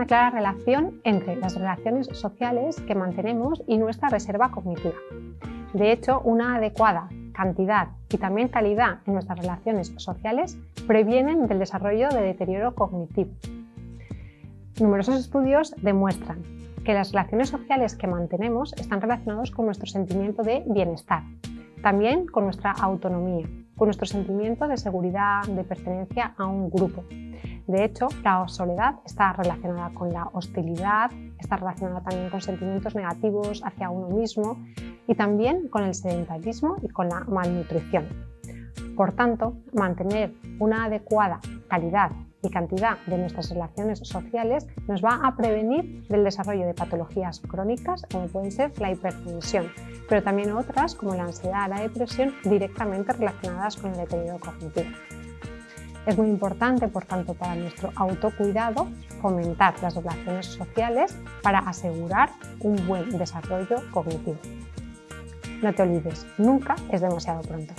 una clara relación entre las relaciones sociales que mantenemos y nuestra reserva cognitiva. De hecho, una adecuada cantidad y también calidad en nuestras relaciones sociales previenen del desarrollo de deterioro cognitivo. Numerosos estudios demuestran que las relaciones sociales que mantenemos están relacionados con nuestro sentimiento de bienestar, también con nuestra autonomía, con nuestro sentimiento de seguridad, de pertenencia a un grupo. De hecho, la soledad está relacionada con la hostilidad, está relacionada también con sentimientos negativos hacia uno mismo y también con el sedentarismo y con la malnutrición. Por tanto, mantener una adecuada calidad y cantidad de nuestras relaciones sociales nos va a prevenir del desarrollo de patologías crónicas como pueden ser la hipertensión, pero también otras como la ansiedad, la depresión directamente relacionadas con el deterioro cognitivo. Es muy importante, por tanto, para nuestro autocuidado fomentar las relaciones sociales para asegurar un buen desarrollo cognitivo. No te olvides, nunca es demasiado pronto.